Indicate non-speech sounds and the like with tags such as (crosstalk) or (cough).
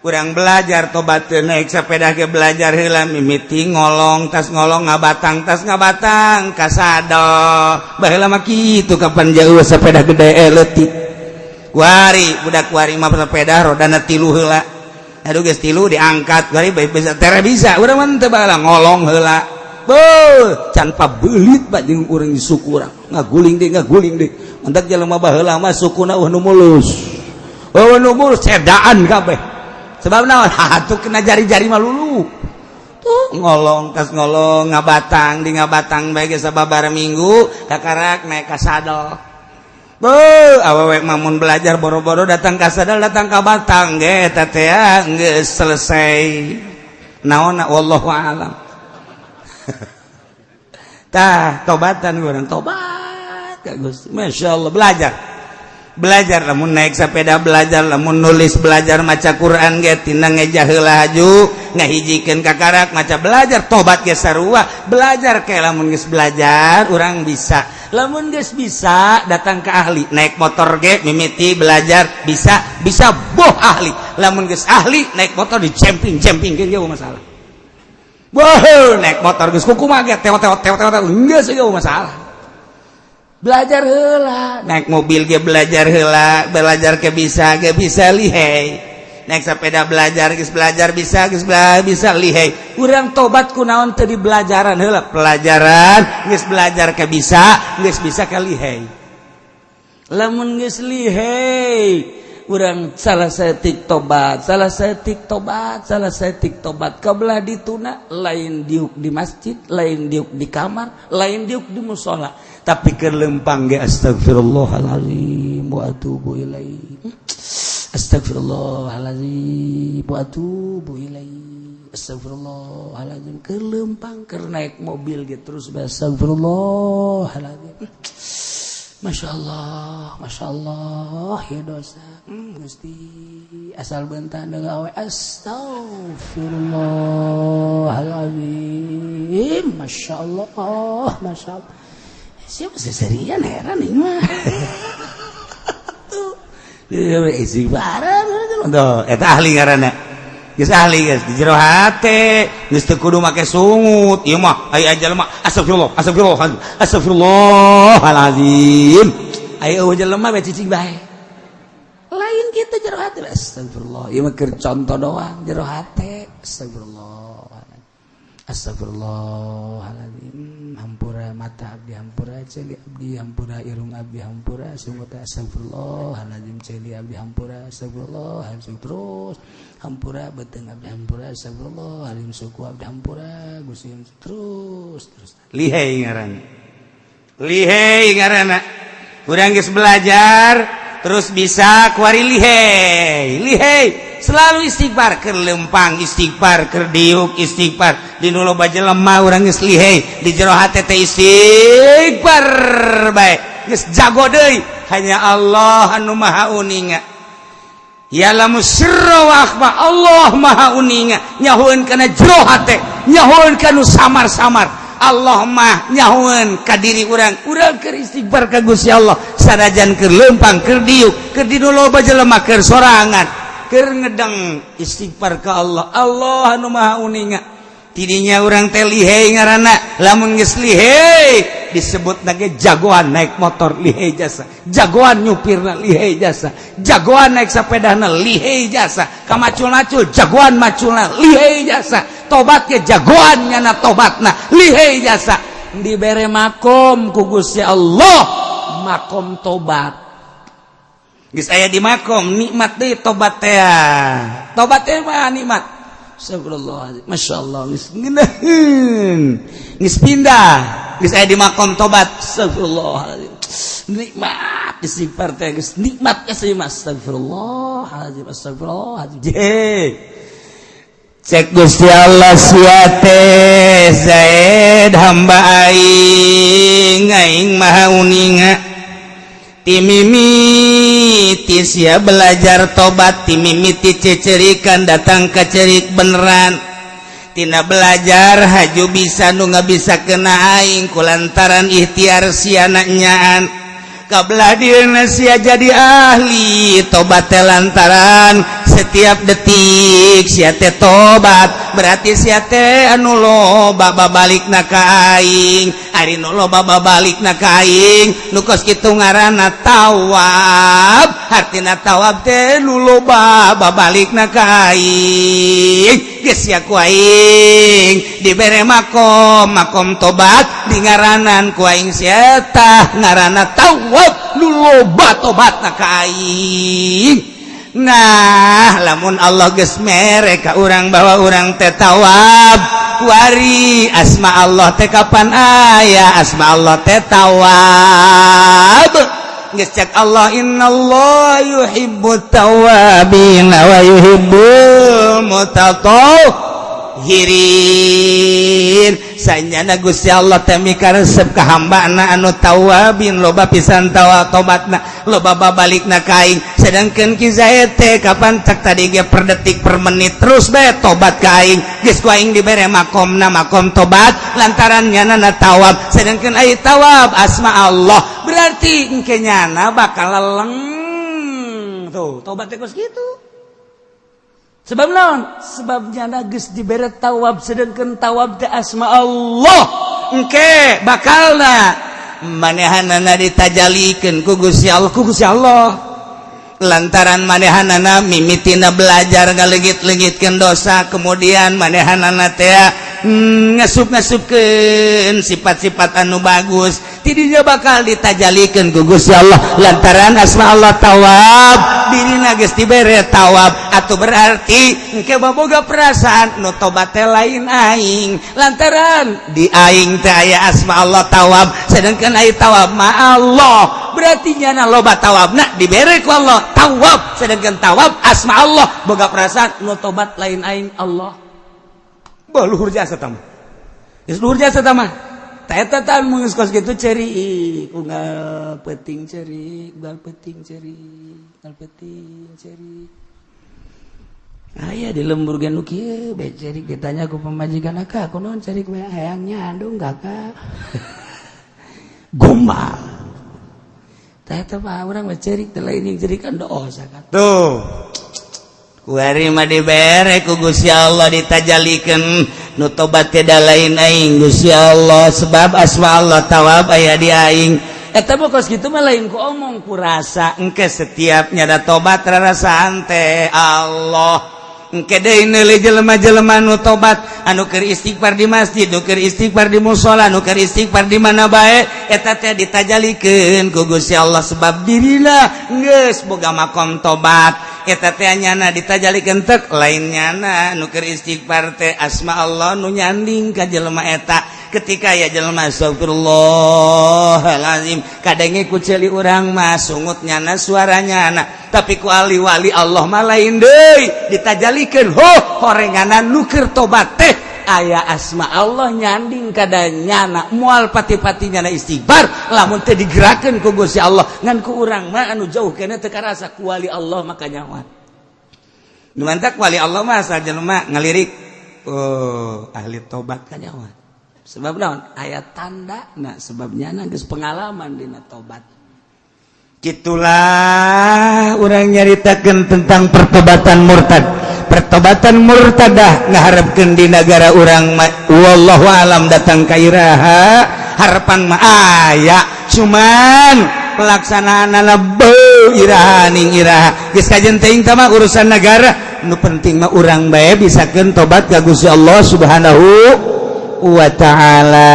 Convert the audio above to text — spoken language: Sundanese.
kurang belajar tobat naik sepeda ke belajar hilang mimiti ngolong tas ngolong nga batang tas nga batang kasado bah lama gitu kapan jauh sepeda gede eh, eletik wari budak wari mah sepeda rodana tilu hela aduh guys tilu diangkat wari baik bisa tere bisa. Udah mantep bala ngolong hela Beuh, can belit pak jeung urang syukur. Ngaguling deh ngaguling deui mentak jelema baheula mah sukuna uh nu mulus. nubur sedaan kabeh. Sebab naon? (laughs) Hatu kena jari-jari malulu tuh ngolong kas ngolong ngabatang di ngabatang baik sababar minggu kakarak naik kasadal Bu, awewek mamun belajar boro-boro datang kasadal datang ke batang ge tetea nggak selesai. Naon wallahu alam. (laughs) Tah tobatan gue tobat Masya Allah belajar. belajar namun naik sepeda belajar namun nulis belajar maca Quran gettina ngejahlah haju ngahijikan kakarak maca belajar tobat gesarua belajar kayak lamun geus belajar orang bisa. Lamun guys bisa datang ke ahli. Naik motor ge mimiti belajar bisa bisa boh ahli. Lamun guys ahli naik motor di camping camping kan masalah. Boh naik motor geus kuku ge teot teot teot teot masalah. belajar hela naik mobil dia belajar hela belajar ke bisa ge bisa lihai. Naik sepeda belajar guys belajar bisa guys belajar bisa lihai. Kurang tobat kunaon tadi belajaran hela pelajaran guys belajar ke bisa guys bisa ke lihai. Lamun guys lihai kurang salah setik tobat salah setik tobat salah setik tobat. Kebelah dituna lain diuk di masjid lain diuk di kamar lain diuk di musola. Tapi kelempang ge astagfirullahalazim wa atubu ilai hmm? astagfirullahalazim wa atubu ilai astagfirullahalazim kelempang keur naik mobil ge terus astagfirullahalazim hmm? Masya Allah Masya Allah ya dosa. Hmm, Gusti hmm, asal bentar dengan awe Astagfirullahaladzim Masya Allah Masya Allah Siapa seserian heran ini mah. (laughs) Tuh Ini barang Itu ahli ngarana ahli geus di jero hate geus teu kudu make sungut. Ieu mah asafirullah asafirullah asafirullah eueuh jelema bae cicing bae. Lain kita jero hate. Astagfirullah ieu mah keur contoh doang jero hate. Astagfirullah astagfirullahalazim mata Abdi Hampura celi Abdi Hampura irung Abdi Hampura sungguh tak astagfirullah celi Abdi Hampura astagfirullah terus Hampura beteng Abdi Hampura astagfirullah halim suku Abdi Hampura gusim terus terus. Lihai ngaran. Lihai ngaran kurang belajar terus bisa kuari lihai. Lihai. selalu istighfar ke lempang istighfar ke diuk istighfar. Di dulu baja lemah orang ngeslihei di jero hati teh istighfar baik geus jago deui. Hanya Allah anu maha uninga. Ya lamu sirra wa akhfa Allah maha uninga. Nyahueun kana jero hati. Nyahueun kana samar-samar. Allah mah nyahuan ka diri urang. Urang keur istighfar ka Gusti Allah. Sanajan keur lempang keur diuk keur dinu loba jelema keur sorangan. ngedeng istighfar ke Allah. Allah anu maha uninga. Tidinya orang teh lihai ngaranna lamun geus lihai disebut nage jagoan naik motor lihai jasa. Jagoan nyupirna lihai jasa. Jagoan naik sepedana lihai jasa. Kamacul-macul jagoan maculna lihai jasa. Tobat tobatnya jagoan nyana tobatna lihai jasa. Dibere makom ku Gusti Allah. Makom tobat. Gis aya di makom nikmat deui tobat teh. Ah. Tobat teh mah nikmat. Astagfirullah. Masyaallah geus ngeuneun. Geus pindah. Geus aya di makom tobat. Astagfirullah. Nikmat istighfar teh geus nikmat kasih mas. Astagfirullah. Astagfirullah. Je. Cek Gusti Allah siate Zaid hamba aing aing maha uninga timimi mimitis ya belajar tobat timimiti cecerikan datang ke cerik benerantinana belajar haju bisa nu nggak bisa kena aing ku lantaran ikhtiar sianaknyaan kabelah diri Indonesia jadi ahli tobat lantaran setiap detik siate tobat. Berarti siate anu loba babalik na aing. Hari nu loba babalik na nu nukos kitu ngaranna tawab hartina tawab teh nu loba babalik na aing. kuing diberre makom makom tobat di ngaranan kuing sieta ngarana tawab luloba tobat na kaing. Nah lamun Allah ges mereka orang bawa orang tetawab kuari asma Allah teh kapan ayah asma Allah teh tawab. Geus Allah innallaha yuhibbut tawabin wa yuhibbul mutatohirin sanyana Gusti Allah temika resep ke ka anak anu tawabin loba pisan tawa tobatna loba babalikna na kain ki kizayete teh kapan tak tadi ge per detik per menit terus bae tobat kain geus ku aing dibere makomna makom tobat lantaran nyana na tawab. Sedangkan ai tawab asma Allah. Berarti engke nyana bakal leleng. Tuh tobat teh gitu. sebab naon? Sebabnya nagis diberet tawab sedangkan tawab di asma Allah. Engke bakal na manehanana ditajalikan ku Gusti Allah ku Gusti Allah. Lantaran manehanana mimitina belajar ngalegit-legitkeun dosa kemudian manehanana teh hmm, ngasup-ngasupkeun sifat-sifat anu bagus tidinya bakal ditajalikan ku Gusti Allah. Lantaran asma Allah tawab. dire tawab atau berarti engke baboga perasaan nutobate lain aing. Lantaran diaing aya asma Allah tawab sedangkan ay tawab ma Allah. Berarti nyana loba tawab nah diberi ku Allah. Tawab sedangkan tawab asma Allah. Boga perasaan nutobat lain aing Allah. Bah luhur jasa tamu. Luhur jasa tamu. tetetan mengeskos gitu ceri unggal peting ceri unggal peting ceri unggal peting ceri Ayah di lembur gen kieu beceri ditanya ku pemajikan aka aku non ceri kue hayangnya andung kakak gombal tete mah urang beceri telah ini lain ceri kan doa sakat tuh Kuari mah dibere ku Gusti Allah ditajalikan. nu tobat tidak lain aing Gusti Allah. Sebab asma Allah tawab aya di aing. Eta bokos kitu mah lain ku omong ku rasa. Engke setiap nyada tobat rarasaan teh Allah. Engke deui neuleuh jelema-jelema nu tobat. Anu keur istighfar di masjid nu keur istighfar di musala nu keur istighfar di mana bae eta teh ditajalikeun ku Gusti Allah. Sebab dirina geus boga makom tobat. nyana ditajalikentek lain nyana nuker istighfar teh asma Allah nu nyanding ka jelema eta. Ketika ya jelema astagfirullahalazim kadenge ku ceuli urang mah sungut nyana suaranya anak tapi ku ali wali Allah mah lain deui ditajalikan ho horenganan nuker tobat teh. ayah asma Allah nyanding kada nyana mual pati-pati nyana istighfar lamun teu digerakeun ku Gusti Allah. Ngan ku urang mah anu jauh kana teu karasa ku wali Allah maka nyawa nu mantak wali Allah mah asal jelema ngalirik oh ahli tobat ka nyawa sebab naon? Aya tanda nah sebabnya na geus pengalaman dina tobat. Itulah orang nyaritakan tentang pertobatan murtad. pertobatan murtadah ngaharapkan di negara orang wallahu alam datang kairaha harapan mah aya. Cuman pelaksanaan anak irahaning iraha. Geus kajen teuing mah urusan negara nu penting mah urang bae bisakeun tobat ka Gusti Allah Subhanahu wa taala.